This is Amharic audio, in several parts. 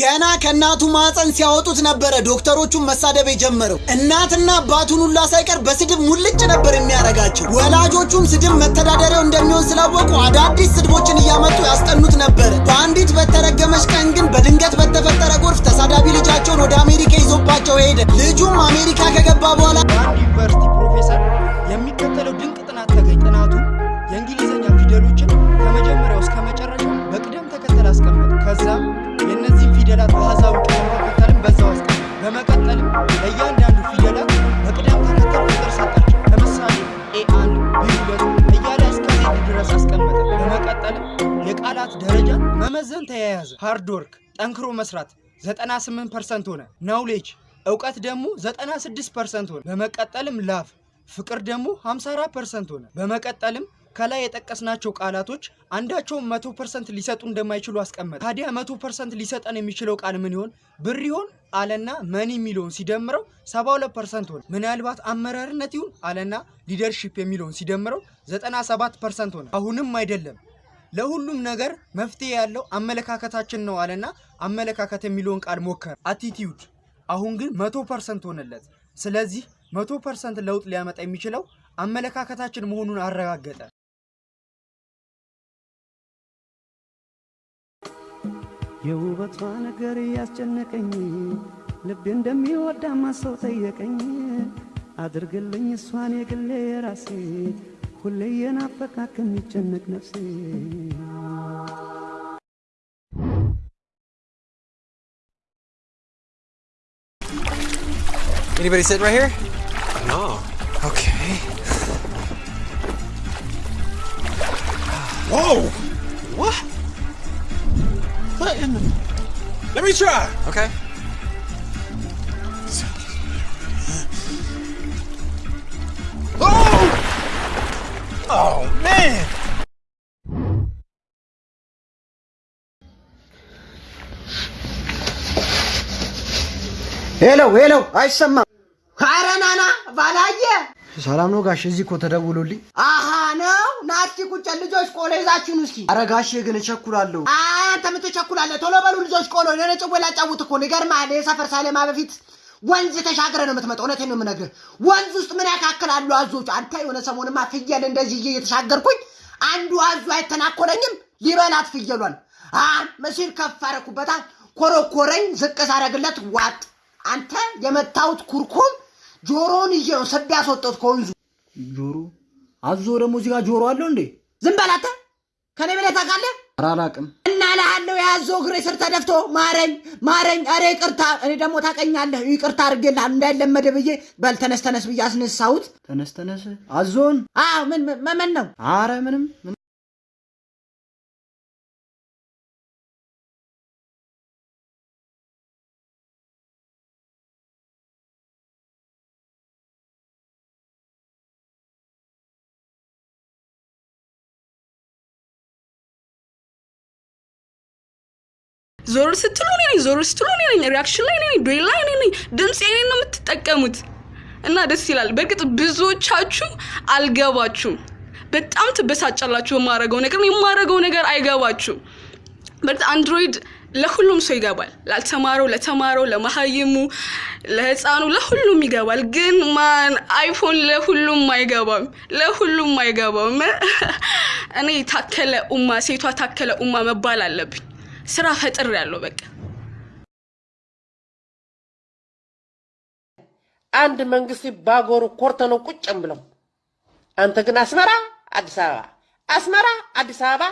ገና ከእናቱ ማፀን ሲያወጡት ነበረ ዶክተሮቹን መሳደብ የጀመረው። እናትና አባቱን ሁላ ሳይቀር በስድብ ሙልጭ ነበር የሚያረጋቸው። ወላጆቹም ስድብ መተዳደሪያው እንደሚሆን ስላወቁ አዳዲስ ስድቦችን እያመጡ ያስጠኑት ነበረ። በአንዲት በተረገመች ቀን ግን በድንገት በተፈጠረ ጎርፍ ተሳዳቢ ተያያዘ። hard work ጠንክሮ መስራት 98 percent ሆነ። knowledge እውቀት ደግሞ 96 percent ሆነ። በመቀጠልም love ፍቅር ደግሞ 54 percent ሆነ። በመቀጠልም ከላይ የጠቀስናቸው ቃላቶች አንዳቸውም መቶ percent ሊሰጡ እንደማይችሉ አስቀመጠ። ታዲያ መቶ percent ሊሰጠን የሚችለው ቃል ምን ይሆን? ብር ይሆን አለና money የሚለውን ሲደምረው 72 percent ሆነ። ምናልባት አመራርነት ይሁን አለና leadership የሚለውን ሲደምረው 97 percent ሆነ። አሁንም አይደለም ለሁሉም ነገር መፍትሄ ያለው አመለካከታችን ነው አለና አመለካከት የሚለውን ቃል ሞከረ። attitude አሁን ግን መቶ percent ሆነለት። ስለዚህ መቶ percent ለውጥ ሊያመጣ የሚችለው አመለካከታችን መሆኑን አረጋገጠ። የውበቷ ነገር እያስጨነቀኝ ልቤ እንደሚወዳማ ሰው ጠየቀኝ። አድርግልኝ እሷን የግሌ የራሴ ሁሌ የናፈቃ ከሚጨነቅ ነፍሴ Anybody sitting right here? No. Okay. Whoa! What? What in the... Let me try. Okay. Hello hello፣ አይሰማም። ኧረ ናና ባላየ ሰላም ነው ጋሽ? እዚህ እኮ ተደውሎልኝ። አሃ ነው ናቲ ቁጭ ልጆች ቆሎ ይዛችሁን እስኪ። ኧረ ጋሼ ግን እቸኩላለሁ። አንተ ምን ትቸኩላለህ? ቶሎ በሉ ልጆች ቆሎ። እኔ ጭዌ ላጫውት እኮ ነው። ይገርምሃል። የሰፈር ሳሌማ በፊት ወንዝ ተሻግረ ነው የምትመጣው። እውነቴን ነው የምነግርህ። ወንዝ ውስጥ ምን ያካክላሉ አዞች? አንተ የሆነ ሰሞንማ ፍየል እንደዚህ እየ እየተሻገርኩኝ አንዱ አዞ አይተናኮለኝም ሊበላት ፍየሏን አ መሲል ከፍ አረኩበታ ኮረኮረኝ። ዝቅ ሳረግለት ዋጥ አንተ የመታሁት ኩርኩም ጆሮውን ይዤ ነው ሰብ ያስወጣሁት ከወንዙ። ጆሮ አዞ ደግሞ እዚህ ጋር ጆሮ አለው እንዴ? ዝም በል አንተ። ከኔ በላይ ታውቃለህ? ኧረ አላውቅም። እና እልሃለሁ የያዞ እግሬ ስር ተደፍቶ ማረኝ ማረኝ፣ ኧረ ይቅርታ። እኔ ደግሞ ታውቀኛለህ፣ ይቅርታ አድርጌልሃለሁ እንዳይለመደ ብዬ በል ተነስ ተነስ ብዬ አስነሳሁት። ተነስ ተነስ። አዞን? አዎ። ምን ምን ነው? ኧረ ምንም ዞር ስትሉ እኔ ነኝ፣ ዞር ስትሉ እኔ ነኝ፣ reaction ላይ እኔ ነኝ፣ duet ላይ እኔ ነኝ። ድምፅ የኔ ነው የምትጠቀሙት እና ደስ ይላል። በእርግጥ ብዙዎቻችሁ አልገባችሁም። በጣም ትበሳጫላችሁ በማረገው ነገር፣ የማረገው ነገር አይገባችሁም። በእርግጥ Android ለሁሉም ሰው ይገባል። ላልተማረው፣ ለተማረው፣ ለመሀይሙ፣ ለህፃኑ፣ ለሁሉም ይገባል። ግን ማን iPhone ለሁሉም አይገባም፣ ለሁሉም አይገባም። እኔ ታከለ ኡማ ሴቷ ታከለ ኡማ መባል አለብኝ። ስራ ፈጥር ያለው በቃ። አንድ መንግስት ባጎሩ ኮርተ ነው ቁጭም ብለው አንተ ግን አስመራ አዲስ አበባ አስመራ አዲስ አበባ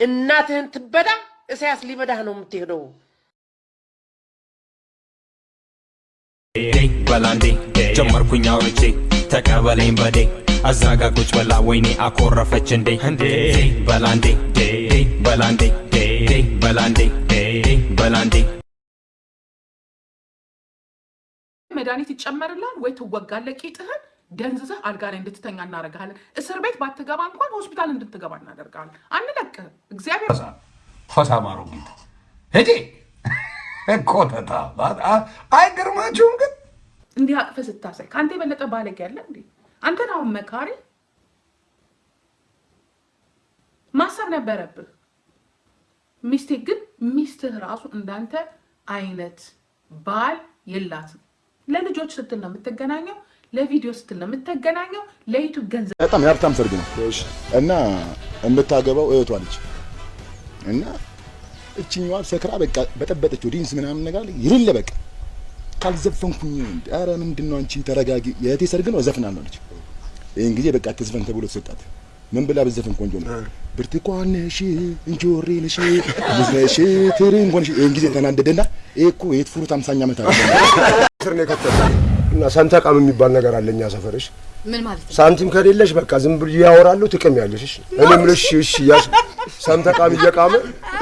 እናትህን ትበዳ እሳያስ ሊበዳህ ነው የምትሄደው። በላንዴ ጀመርኩኝ አውርቼ ተቀበለኝ በዴ አዛጋ ቁጭ በላ ወይኔ አኮረፈች እንዴ። እንዴ? በላንዴ በላንዴ በላንዴ በላንዴ መድኃኒት ይጨመርልሃል ወይ ትወጋለህ። ቂጥህን ደንዝዘህ አልጋ ላይ እንድትተኛ እናደርግሃለን። እስር ቤት ባትገባ እንኳን ሆስፒታል እንድትገባ እናደርግሃለን። አንለቅህም። እግዚአብሔር ሆሳማሩ ጌታ ሄዴ ኮተታ አይገርማችሁም? ግን እንዲህ አቅፈህ ስታሳይ ከአንተ የበለጠ ባለጌ ያለ እንዴ? አንተን አሁን መካሪ ማሰብ ነበረብህ። mistake ግን ሚስትህ ራሱ እንዳንተ አይነት ባል የላትም። ለልጆች ስትል ነው የምትገናኘው፣ ለቪዲዮ ስትል ነው የምትገናኘው፣ ለ YouTube ገንዘብ በጣም የሀብታም ሰርግ ነው እና የምታገባው እህቷ ልጅ እና እችኛዋ ሰክራ በቃ በጠበጠችው ዲንስ ምናምን ነገር ይልለ በቃ ካልዘፈንኩኝ ኧረ ምንድን ነው አንቺ ተረጋጊ፣ የእህቴ ሰርግ ነው እዘፍናለሁ አለች። ይህን ጊዜ በቃ ትዝፈን ተብሎ ተሰጣት። ምን ብላ ብዘፍን ቆንጆ ነው? ብርቱካን ነሽ እንጆሪ ነሽ ሙዝ ነሽ ትርንጎ ነሽ። ይህን ጊዜ ተናደደና ይሄ እኮ የት ፍሩት አምሳኛ ዓመት አለ ስር ነው የከተተ እና ሰንተቃም የሚባል ነገር አለ እኛ ሰፈርሽ ምን ማለት ነው? ሳንቲም ከሌለሽ በቃ ዝም ብሎ ያወራሉ ትቅም ያለሽ እሺ እኔ የምልሽ እሺ ያስ ሰንተቃም እየቃመ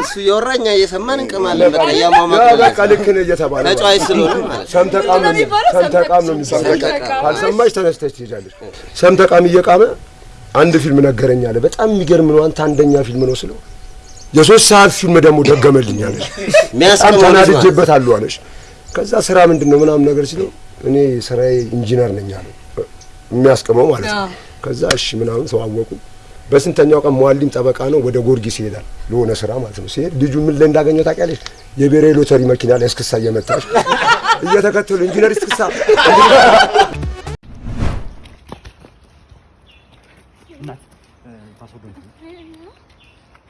እሱ እየወራኛ እየሰማን እንቅማለን። በቃ ያ እያሟሟቀ በቃ ልክ ነህ እየተባለ ነው። ተጫዋች ስለሆነ ማለት ነው። ሰንተቃም ነው የሚባለው ሰንተቃም ነው የሚባለው ካልሰማሽ ተነስተሽ ትሄጃለሽ ሰንተቃም እየቃመ አንድ ፊልም ነገረኝ አለ። በጣም የሚገርም ነው። አንተ አንደኛ ፊልም ነው ስለው የሶስት ሰዓት ፊልም ደግሞ ደገመልኝ አለሽ በጣም ነው። ተናድጄበታለሁ አለሽ ከዛ ስራ ምንድን ነው ምናምን ነገር ሲለው እኔ ስራዬ ኢንጂነር ነኝ አለ። የሚያስቀመው ማለት ነው። ከዛ እሺ ምናምን ተዋወቁ በስንተኛው ቀን መዋሊም ጠበቃ ነው ወደ ጊዮርጊስ ይሄዳል ለሆነ ስራ ማለት ነው። ሲሄድ ልጁ ምን ላይ እንዳገኘው ታውቂያለሽ? የብሔራዊ ሎተሪ መኪና ላይ እስክሳ እየመጣች እየተከተሉ ኢንጂነር እስክሳ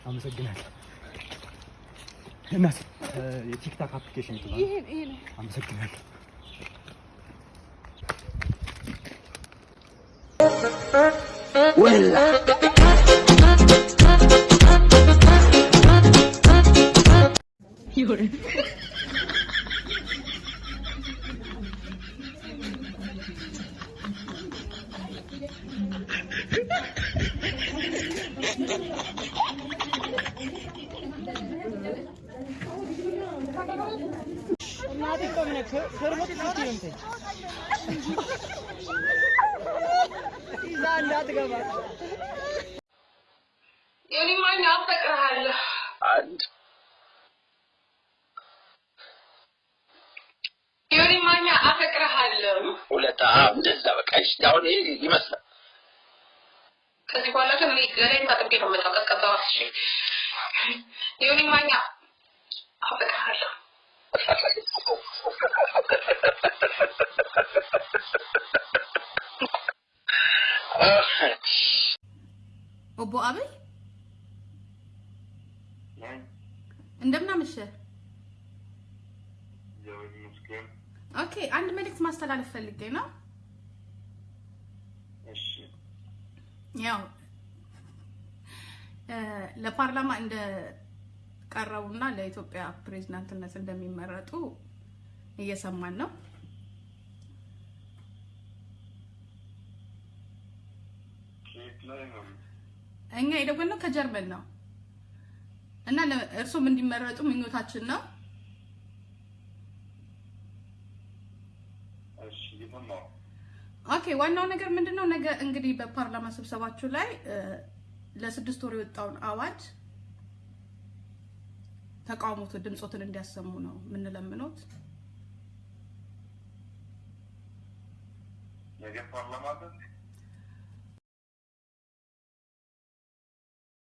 አመሰግናለሁ እናት የቲክታክ አፕሊኬሽን ይባላል። አመሰግናለሁ። ወላ የኔ ማኛ አፈቅርሃለሁ። ሁለት እንደዛ በቃ እሺ አሁን ይመስላል ከዚህ በኋላ ግን እኔ ገላዬን ታጥቤ ነው የምመጣው። ቀዝቀዛ እሺ። የኔ ማኛ አፈቅርሃለሁ። ኦቦ አበይ እንደምን አመሸህ? ኦኬ፣ አንድ መልእክት ማስተላለፍ ፈልጌ ነው። ያው ለፓርላማ እንደ ቀረቡና ለኢትዮጵያ ፕሬዝዳንትነት እንደሚመረጡ እየሰማን ነው። እኛ የደወልነው ከጀርመን ነው እና እርሶም እንዲመረጡ ምኞታችን ነው። Okay ዋናው ነገር ምንድነው? ነገ እንግዲህ በፓርላማ ስብሰባችሁ ላይ ለስድስት ወር የወጣውን አዋጅ ተቃውሞት ድምፆትን እንዲያሰሙ ነው የምንለምኖት። ነገ ፓርላማ አለ እንዴ?